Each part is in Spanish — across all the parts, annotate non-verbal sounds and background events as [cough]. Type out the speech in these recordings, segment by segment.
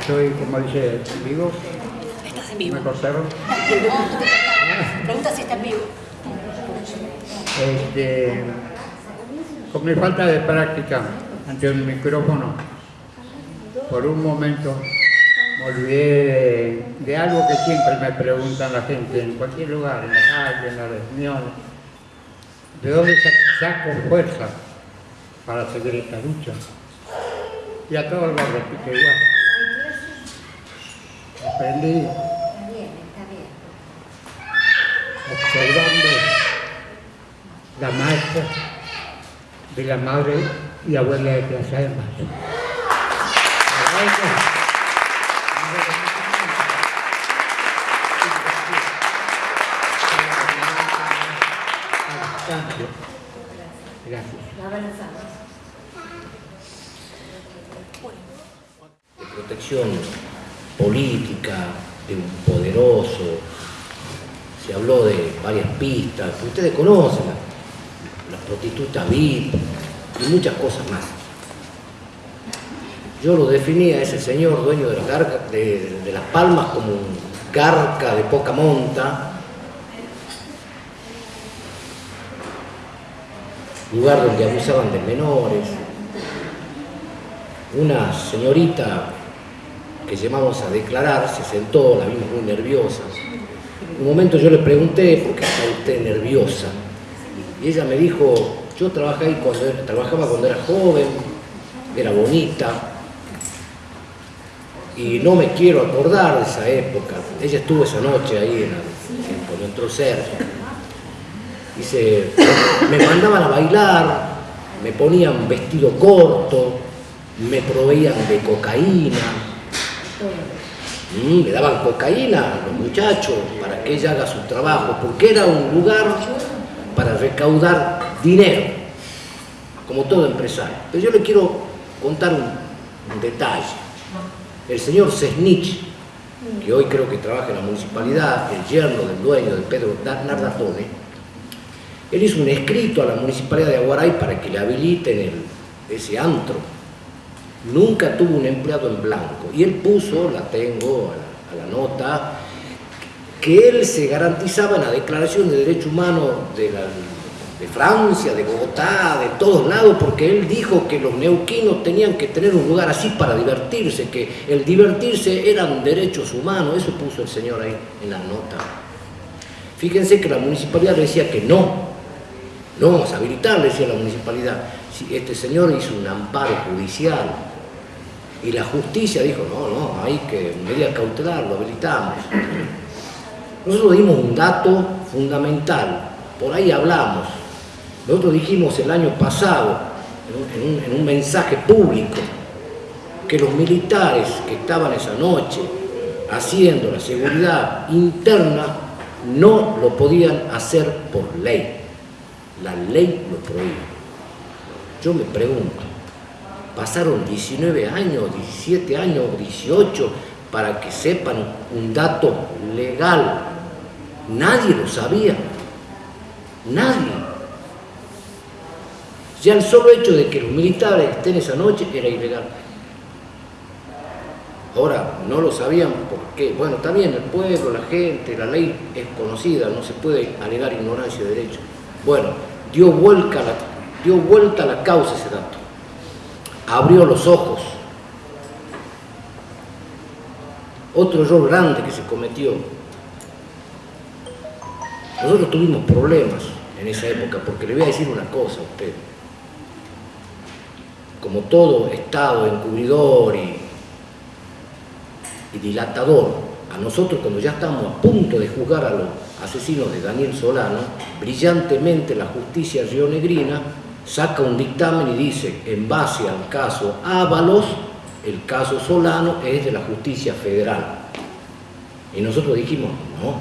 Estoy, como dice, vivo. Estás en vivo. ¿Me cortaron? Pregunta si está en vivo. Este, con mi falta de práctica ante el micrófono, por un momento me olvidé de, de algo que siempre me preguntan la gente en cualquier lugar, en la calle, en las reuniones. ¿De dónde sa- saco fuerza para seguir esta lucha? Y a todos lo repito igual. Aprendí Está bien, está bien. observando la marcha de la madre y abuela de Plaza de Mayo. Gracias. La abrazamos. de protección de un poderoso. Se habló de varias pistas, que ustedes conocen, la, la prostituta VIP y muchas cosas más. Yo lo definía a ese señor dueño de, la garca- de- de las palmas como un garca de poca monta, lugar donde abusaban de menores, una señorita que llamamos a declarar se sentó, la vimos muy nerviosa. Un momento yo le pregunté, ¿por qué está usted nerviosa? Y ella me dijo, yo trabajé cuando trabajaba cuando era joven, era bonita, y no me quiero acordar de esa época. Ella estuvo esa noche ahí en el- cuando entró Sergio. Dice, me mandaban a bailar, me ponían vestido corto, me proveían de cocaína, Mm, le daban cocaína a los muchachos para que ella haga su trabajo, porque era un lugar para recaudar dinero, como todo empresario. Pero yo le quiero contar un, detalle. El señor Sesnich, que hoy creo que trabaja en la municipalidad, el yerno del dueño de Pedro Nardatone, él hizo un escrito a la municipalidad de Aguaray para que le habiliten ese antro. Nunca tuvo un empleado en blanco. Y él puso, la tengo a la, nota, que él se garantizaba en la Declaración de Derechos Humanos de, de Francia, de Bogotá, de todos lados, porque él dijo que los neuquinos tenían que tener un lugar así para divertirse, que el divertirse eran derechos humanos. Eso puso el señor ahí en la nota. Fíjense que la municipalidad decía que no, no vamos a habilitar, decía la municipalidad. Este señor hizo un amparo judicial y la justicia dijo, no, no, hay que medida cautelar, lo habilitamos. Nosotros dimos un dato fundamental, por ahí hablamos. Nosotros dijimos el año pasado, en un, en un- en un mensaje público, que los militares que estaban esa noche haciendo la seguridad interna no lo podían hacer por ley. La ley lo prohíbe. Yo me pregunto, pasaron 19 años, 17 años, 18 para que sepan un dato legal. Nadie lo sabía. Nadie. Ya el solo hecho de que los militares estén esa noche era ilegal. Ahora, no lo sabían porque, bueno, también el pueblo, la gente, la ley es conocida, no se puede alegar ignorancia de derecho. Bueno, dio vuelta la, dio vuelta la causa ese dato. Abrió los ojos. Otro error grande que se cometió. Nosotros tuvimos problemas en esa época, porque le voy a decir una cosa a usted. Como todo Estado encubridor y dilatador a nosotros cuando ya estamos a punto de juzgar a los asesinos de Daniel Solano, brillantemente la justicia rionegrina saca un dictamen y dice, en base al caso Ábalos, el caso Solano es de la justicia federal. Y nosotros dijimos, no,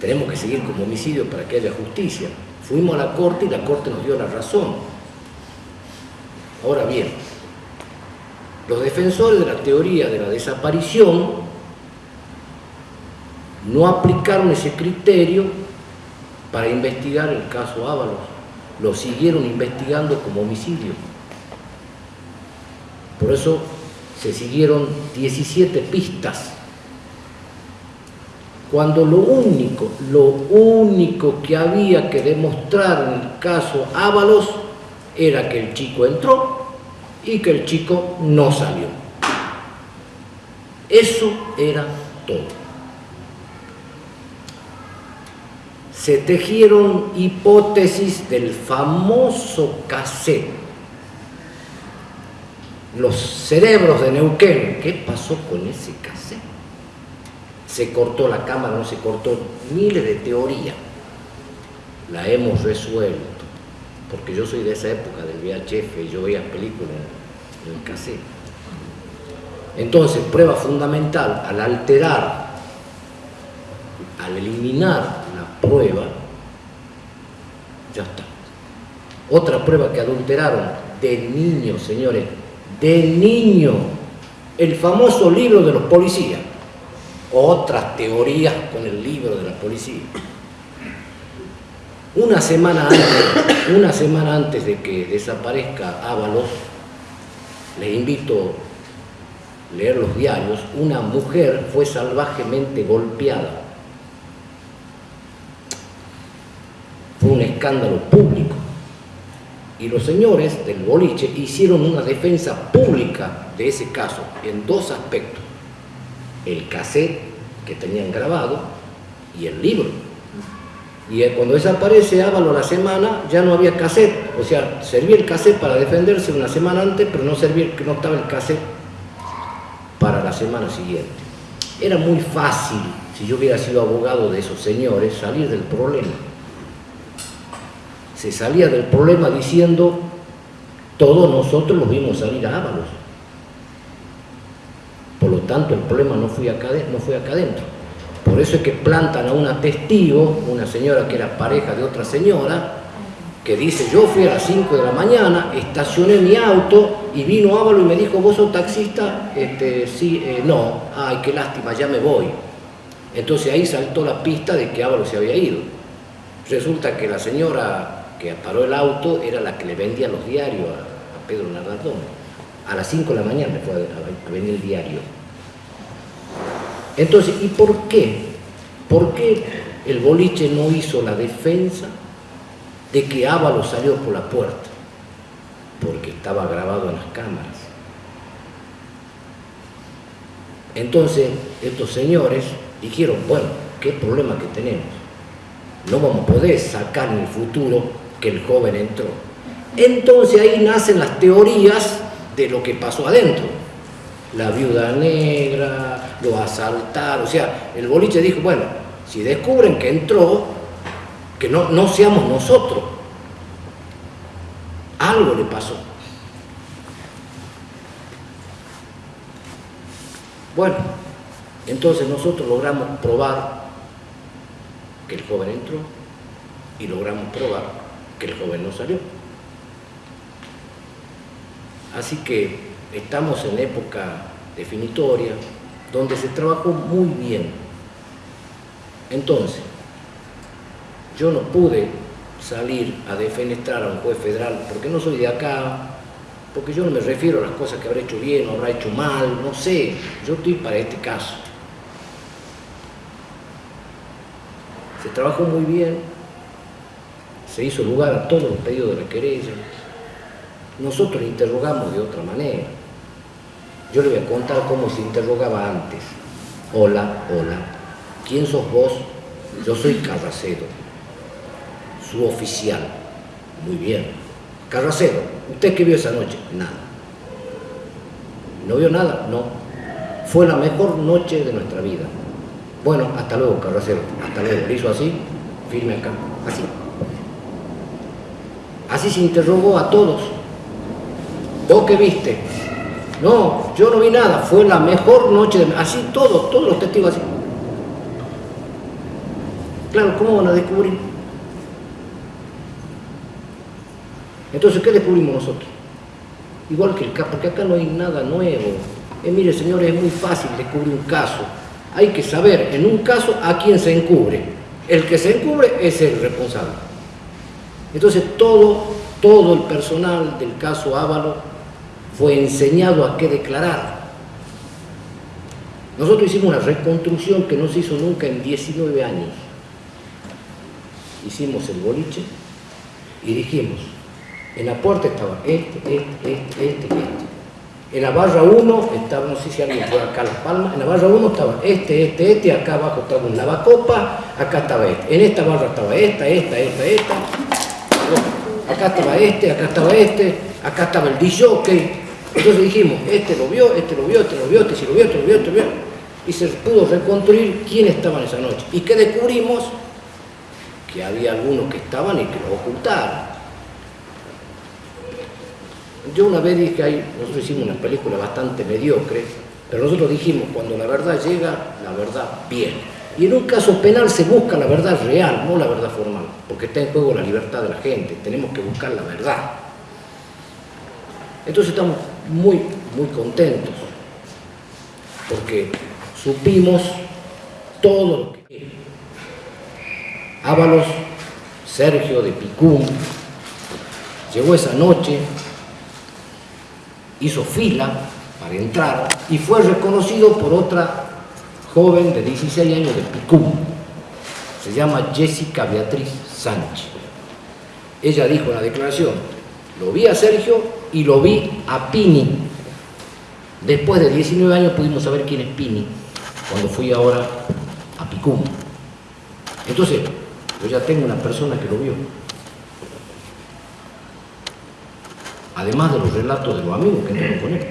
tenemos que seguir como homicidio para que haya justicia. Fuimos a la corte y la corte nos dio la razón. Ahora bien, los defensores de la teoría de la desaparición no aplicaron ese criterio para investigar el caso Ábalos. Lo siguieron investigando como homicidio. Por eso se siguieron 17 pistas. Cuando lo único, lo único que había que demostrar en el caso Ábalos era que el chico entró y que el chico no salió. Eso era todo. Se tejieron hipótesis del famoso cassette. Los cerebros de Neuquén, ¿qué pasó con ese cassette? Se cortó la cámara, no se cortó, miles de teorías. La hemos resuelto, porque yo soy de esa época del VHF y yo veía películas en el cassette. Entonces, prueba fundamental, al alterar, al eliminar prueba, ya está. Otra prueba que adulteraron de niño, señores, de niño, el famoso libro de los policías. Otras teorías con el libro de la policía. Una semana antes, una semana antes de que desaparezca Ábalos, les invito a leer los diarios, una mujer fue salvajemente golpeada fue un escándalo público. Y los señores del boliche hicieron una defensa pública de ese caso en dos aspectos. El cassette que tenían grabado y el libro. Y cuando desaparece Ávalo la semana, ya no había cassette. O sea, servía el cassette para defenderse una semana antes, pero no servía, no estaba el cassette para la semana siguiente. Era muy fácil, si yo hubiera sido abogado de esos señores, salir del problema se salía del problema diciendo, todos nosotros los vimos salir a Ábalos. Por lo tanto, el problema no fue acá, no fue acá adentro. Por eso es que plantan a una testigo, una señora que era pareja de otra señora, que dice, yo fui a las 5 de la mañana, estacioné mi auto y vino Ávalo y me dijo, ¿vos sos taxista? Este, sí, eh, no, ay, qué lástima, ya me voy. Entonces ahí saltó la pista de que Ávalo se había ido. Resulta que la señora que paró el auto era la que le vendía los diarios a, Pedro Nardón. A las 5 de la mañana fue a, venir el diario. Entonces, ¿y por qué? ¿Por qué el boliche no hizo la defensa de que Ávalo salió por la puerta? Porque estaba grabado en las cámaras. Entonces, estos señores dijeron, bueno, ¿qué problema que tenemos? No vamos a poder sacar en el futuro que el joven entró. Entonces ahí nacen las teorías de lo que pasó adentro. La viuda negra, lo asaltaron, o sea, el boliche dijo, bueno, si descubren que entró, que no, no seamos nosotros. Algo le pasó. Bueno, entonces nosotros logramos probar que el joven entró y logramos probar que el joven no salió. Así que estamos en época definitoria, donde se trabajó muy bien. Entonces, yo no pude salir a defenestrar a un juez federal porque no soy de acá, porque yo no me refiero a las cosas que habrá hecho bien o habrá hecho mal, no sé, yo estoy para este caso. Se trabajó muy bien, se hizo lugar a todos los pedidos de la querella. Nosotros interrogamos de otra manera. Yo le voy a contar cómo se interrogaba antes. Hola, hola. ¿Quién sos vos? Yo soy Carracedo, su oficial. Muy bien. Carracedo, ¿usted qué vio esa noche? Nada. ¿No vio nada? No. Fue la mejor noche de nuestra vida. Bueno, hasta luego, Carracedo. Hasta luego. Le hizo así, firme acá. Así. Así se interrogó a todos. ¿Vos qué viste? No, yo no vi nada, fue la mejor noche de... Así todos, todos los testigos así. Claro, ¿cómo van a descubrir? Entonces, ¿qué descubrimos nosotros? Igual que el caso, porque acá no hay nada nuevo. Eh, mire, señores, es muy fácil descubrir un caso. Hay que saber en un caso a quién se encubre. El que se encubre es el responsable. Entonces todo, todo el personal del caso Ávalo fue enseñado a qué declarar. Nosotros hicimos una reconstrucción que no se hizo nunca en 19 años. Hicimos el boliche y dijimos, en la puerta estaba este, este, este, este, este. En la barra 1 estaba, no sé si alguien fue acá a Las Palmas, en la barra 1 estaba este, este, este, acá abajo estaba un lavacopa, acá estaba este. En esta barra estaba esta, esta, esta, esta. Acá estaba este, acá estaba este, acá estaba el disjockey. Entonces dijimos, este lo vio, este lo vio, este lo vio, este sí lo vio, este lo vio, este lo vio. Y se pudo reconstruir quién estaba esa noche. Y que descubrimos que había algunos que estaban y que lo ocultaron. Yo una vez dije, ahí, nosotros hicimos una película bastante mediocre, pero nosotros dijimos, cuando la verdad llega, la verdad viene. Y en un caso penal se busca la verdad real, no la verdad formal, porque está en juego la libertad de la gente, tenemos que buscar la verdad. Entonces estamos muy, muy contentos, porque supimos todo lo que... Ábalos, Sergio de Picún, llegó esa noche, hizo fila para entrar y fue reconocido por otra joven de 16 años de Picún. Se llama Jessica Beatriz Sánchez. Ella dijo en la declaración, lo vi a Sergio y lo vi a Pini. Después de 19 años pudimos saber quién es Pini, cuando fui ahora a Picún. Entonces, yo ya tengo una persona que lo vio. además de los relatos de los amigos que entraron con él.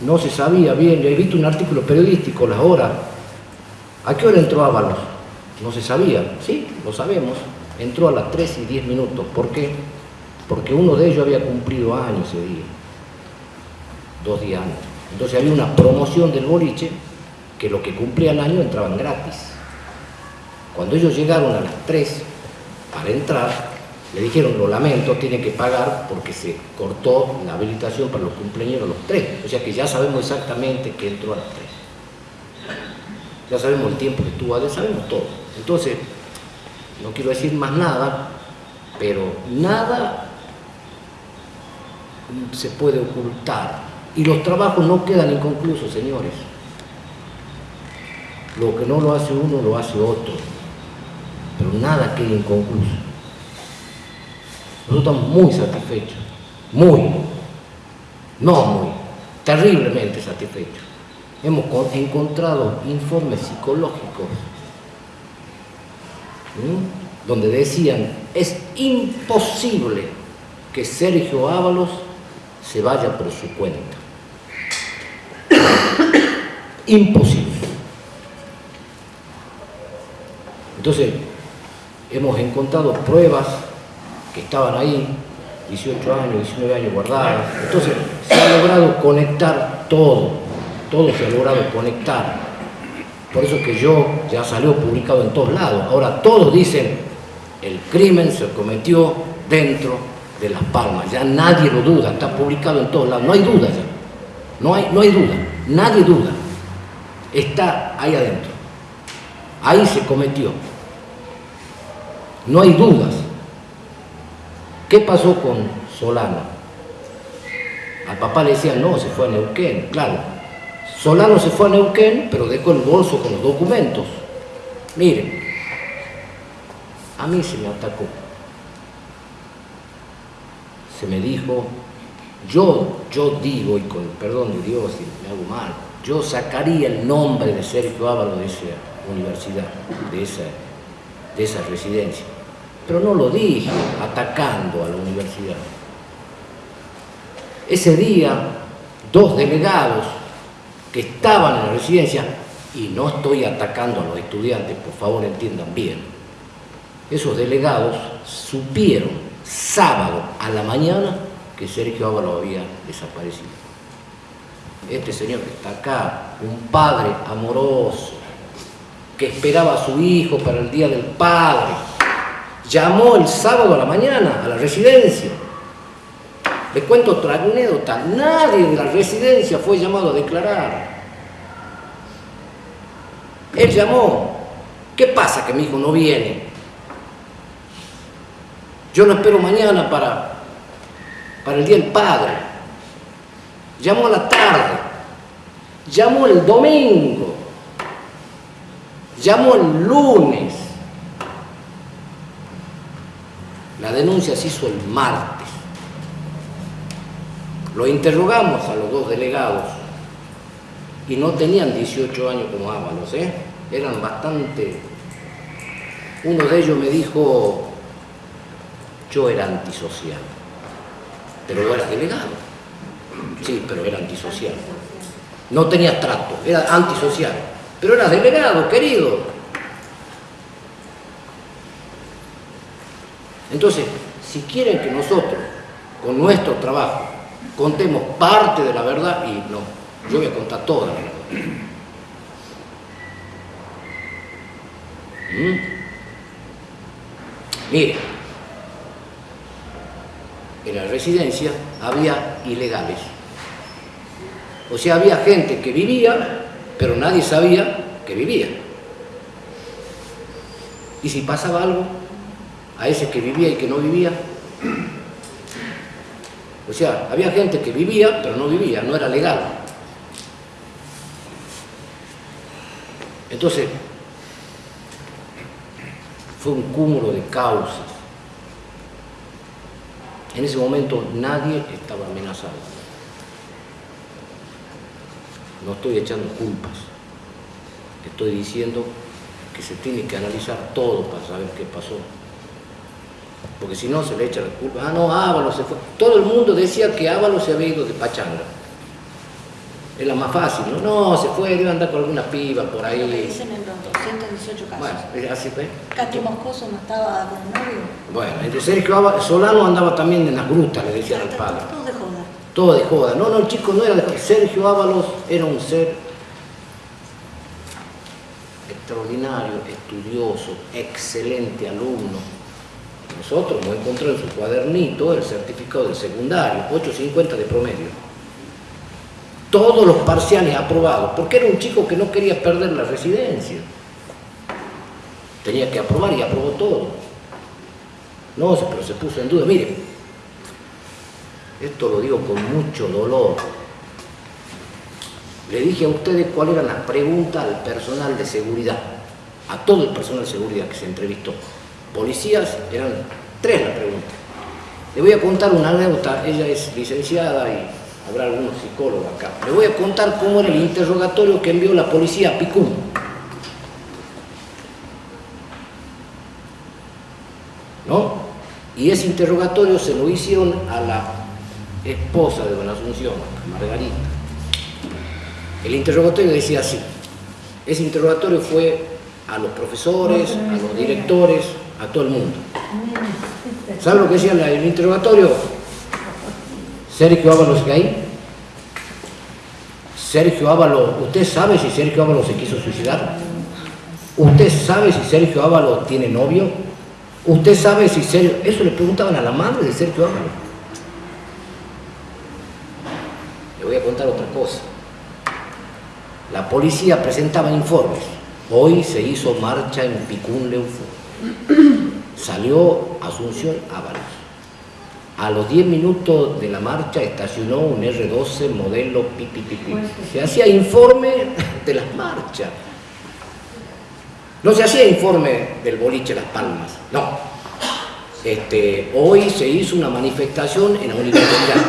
No se sabía bien, yo he visto un artículo periodístico, las horas. ¿A qué hora entró Ábalos? No se sabía, sí, lo sabemos. Entró a las 3 y 10 minutos. ¿Por qué? Porque uno de ellos había cumplido años ese día, dos días antes. Entonces había una promoción del boliche que los que cumplían año entraban gratis. Cuando ellos llegaron a las 3 para entrar, le dijeron, lo lamento, tiene que pagar porque se cortó la habilitación para los cumpleaños los tres. O sea que ya sabemos exactamente que entró a las tres. Ya sabemos el tiempo que estuvo adentro, sabemos todo. Entonces, no quiero decir más nada, pero nada se puede ocultar. Y los trabajos no quedan inconclusos, señores. Lo que no lo hace uno, lo hace otro. Pero nada queda inconcluso. Nosotros estamos muy satisfechos, muy, no muy, terriblemente satisfechos. Hemos encontrado informes psicológicos donde decían, es imposible que Sergio Ábalos se vaya por su cuenta. [coughs] imposible. Entonces, hemos encontrado pruebas estaban ahí, 18 años, 19 años guardadas. Entonces se ha logrado conectar todo, todo se ha logrado conectar. Por eso que yo ya salió publicado en todos lados. Ahora todos dicen, el crimen se cometió dentro de Las Palmas. Ya nadie lo duda, está publicado en todos lados. No hay duda ya. No hay, no hay duda, nadie duda. Está ahí adentro. Ahí se cometió. No hay dudas. ¿Qué pasó con Solano? Al papá le decían, no, se fue a Neuquén. Claro, Solano se fue a Neuquén, pero dejó el bolso con los documentos. Miren, a mí se me atacó. Se me dijo, yo, yo digo, y con el perdón de Dios, si me hago mal, yo sacaría el nombre de Sergio Ávalo de esa universidad, de esa, de esa residencia pero no lo dije atacando a la universidad. Ese día, dos delegados que estaban en la residencia, y no estoy atacando a los estudiantes, por favor entiendan bien, esos delegados supieron sábado a la mañana que Sergio Ávalo había desaparecido. Este señor que está acá, un padre amoroso, que esperaba a su hijo para el Día del Padre, llamó el sábado a la mañana a la residencia. Le cuento otra anécdota, nadie de la residencia fue llamado a declarar. Él llamó, ¿qué pasa que mi hijo no viene? Yo lo espero mañana para, para el Día del Padre. Llamó a la tarde, llamó el domingo, llamó el lunes. La denuncia se hizo el martes. Lo interrogamos a los dos delegados y no tenían 18 años como Ábalos, ¿eh? eran bastante... Uno de ellos me dijo, yo era antisocial, pero era delegado. Sí, pero era antisocial. No tenía trato, era antisocial, pero era delegado, querido. Entonces, si quieren que nosotros, con nuestro trabajo, contemos parte de la verdad, y no, yo voy a contar toda la verdad. ¿Mm? Mire, en la residencia había ilegales. O sea, había gente que vivía, pero nadie sabía que vivía. Y si pasaba algo, a ese que vivía y que no vivía, o sea, había gente que vivía, pero no vivía, no era legal. Entonces, fue un cúmulo de causas. En ese momento nadie estaba amenazado. No estoy echando culpas. Estoy diciendo que se tiene que analizar todo para saber qué pasó. Porque si no se le echa la culpa. Ah, no, Ábalos se fue. Todo el mundo decía que Ábalos se había ido de Pachanga. Es la más fácil, ¿no? No, se fue, debe andar con alguna piba por ahí. Lo que dicen en los 218 casos. Bueno, así fue. Katy Moscoso no estaba con novio. Bueno, entre Sergio Ábalos, Solano andaba también en las grutas, le decían al padre. Todo de joda. Todo de joda. No, no, el chico no era de joda. Sergio Ábalos era un ser extraordinario, estudioso, excelente alumno. Nosotros hemos encontrado en su cuadernito el certificado del secundario, 8.50 de promedio. Todos los parciales aprobados, porque era un chico que no quería perder la residencia. Tenía que aprobar y aprobó todo. No, pero se puso en duda. Miren, esto lo digo con mucho dolor. Le dije a ustedes cuáles eran las preguntas al personal de seguridad, a todo el personal de seguridad que se entrevistó. Policías, eran tres las preguntas. Le voy a contar una anécdota, ella es licenciada y habrá algunos psicólogos acá. Le voy a contar cómo era el interrogatorio que envió la policía a Picún. ¿No? Y ese interrogatorio se lo hicieron a la esposa de Don Asunción, Margarita. El interrogatorio decía así. Ese interrogatorio fue a los profesores, a los directores, a todo el mundo. ¿Saben lo que decía el interrogatorio? Sergio Ábalos ahí. Sergio Ábalos, ¿usted sabe si Sergio Ábalos se quiso suicidar? ¿Usted sabe si Sergio Ábalos tiene novio? ¿Usted sabe si Sergio... Eso le preguntaban a la madre de Sergio Ábalos. Le voy a contar otra cosa. La policía presentaba informes. Hoy se hizo marcha en Picún Leufú. [clears throat] Salió Asunción Ábalos. A los 10 minutos de la marcha estacionó un R12 modelo pipi, pipi. Se hacía informe de las marchas. No se hacía informe del boliche Las Palmas, no. Este, hoy se hizo una manifestación en la universidad.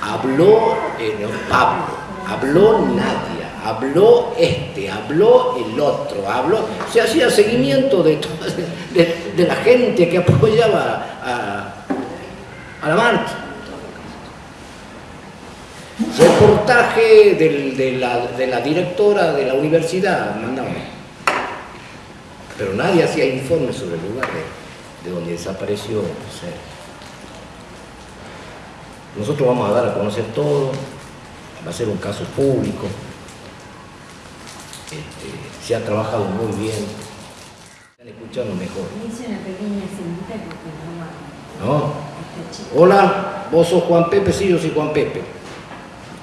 Habló eh, Pablo, habló Nadia, habló este, habló el otro, habló. Se hacía seguimiento de, [laughs] de, la gente que apoyaba a, la marcha. Reportaje de, la, directora de la universidad, mandamos. Pero nadie hacía informe sobre el lugar de, de donde desapareció Sergio. Nosotros vamos a dar a conocer todo, va a ser un caso público. Este, se ha trabajado muy bien, están escuchando mejor. Hice una pequeña cintita porque no ¿No? Hola, vos sos Juan Pepe, sí, yo soy Juan Pepe.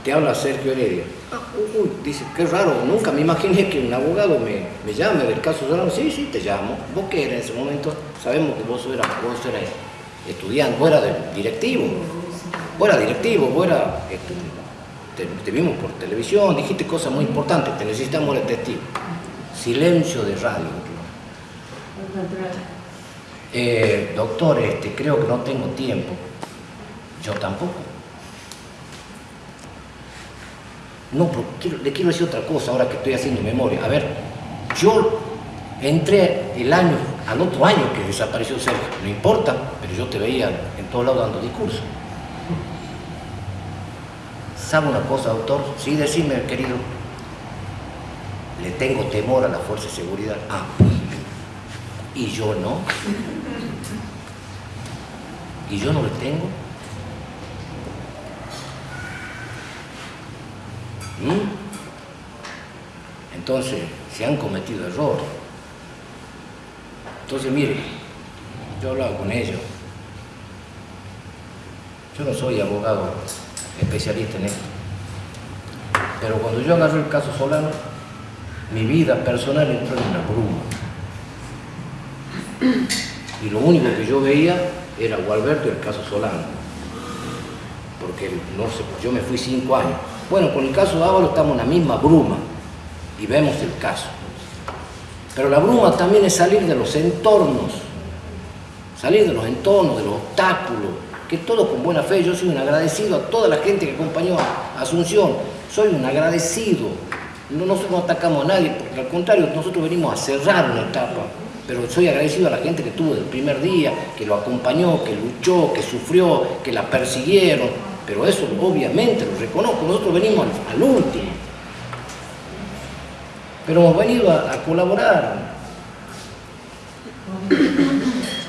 Te habla Sergio Heredia. Ah, uy, dice, qué raro, nunca me imaginé que un abogado me, me llame del caso Solano. Sí, sí, te llamo. ¿Vos qué eras en ese momento? Sabemos que vos eras, vos eras estudiante, vos eras directivo. Vos eras directivo, vos eras estudiante. Te, vimos por televisión, dijiste cosas muy importantes, te necesitamos el testigo. Silencio de radio. Eh, doctor, este, creo que no tengo tiempo. Yo tampoco. No, pero quiero- le quiero decir otra cosa ahora que estoy haciendo memoria. A ver, yo entré el año, al otro año que desapareció Sergio, no importa, pero yo te veía en todos lados dando discursos. ¿Sabe una cosa, doctor? Sí, decime, querido. Le tengo temor a la fuerza de seguridad. Ah, y yo no. Y yo no le tengo. ¿Mm? Entonces, se han cometido errores. Entonces, mire, yo hablaba con ellos. Yo no soy abogado especialista en esto. Pero cuando yo agarré el caso Solano, mi vida personal entró en una bruma. Y lo único que yo veía era Gualberto y el caso Solano. Porque no sé, yo me fui cinco años. Bueno, con el caso Ávalo estamos en la misma bruma y vemos el caso. Pero la bruma también es salir de los entornos, salir de los entornos, de los obstáculos, que todo con buena fe. Yo soy un agradecido a toda la gente que acompañó a Asunción. Soy un agradecido. No, nosotros no atacamos a nadie, porque al contrario, nosotros venimos a cerrar una etapa. Pero soy agradecido a la gente que tuvo del primer día, que lo acompañó, que luchó, que sufrió, que la persiguieron. Pero eso obviamente lo reconozco. Nosotros venimos al, al último. Pero hemos venido a, a colaborar.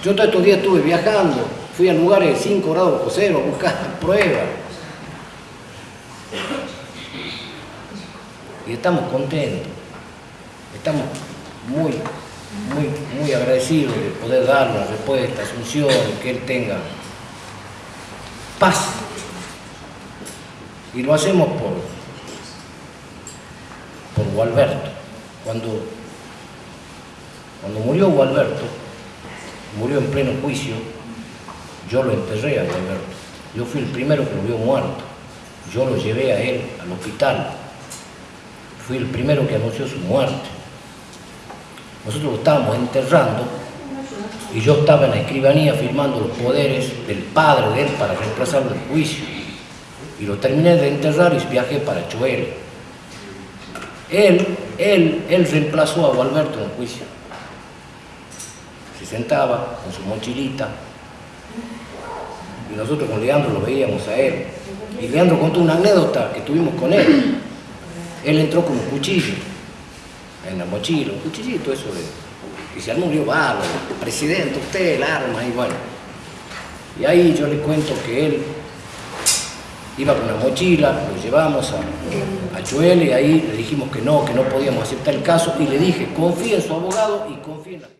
Yo todos estos días estuve viajando, fui a lugares de 5 grados bajo cero a buscar [laughs] pruebas. Y estamos contentos, estamos muy, muy, muy agradecidos de poder dar la respuesta Asunción, que él tenga paz. Y lo hacemos por, por Gualberto. Cuando, cuando murió Gualberto, murió en pleno juicio, yo lo enterré a Gualberto. Yo fui el primero que lo vio muerto. Yo lo llevé a él al hospital. Fui el primero que anunció su muerte. Nosotros lo estábamos enterrando y yo estaba en la escribanía firmando los poderes del padre de él para reemplazarlo del juicio. Y lo terminé de enterrar y viajé para Choel. Él, él, él reemplazó a Gualberto en juicio. Se sentaba con su mochilita y nosotros con Leandro lo veíamos a él. Y Leandro contó una anécdota que tuvimos con él. Él entró con un cuchillo en la mochila, un cuchillito eso de... Y se armó un presidente, usted, el arma, y bueno. Y ahí yo le cuento que él iba con una mochila, lo llevamos a, a Chuel y ahí le dijimos que no, que no podíamos aceptar el caso y le dije, confía en su abogado y confía en la...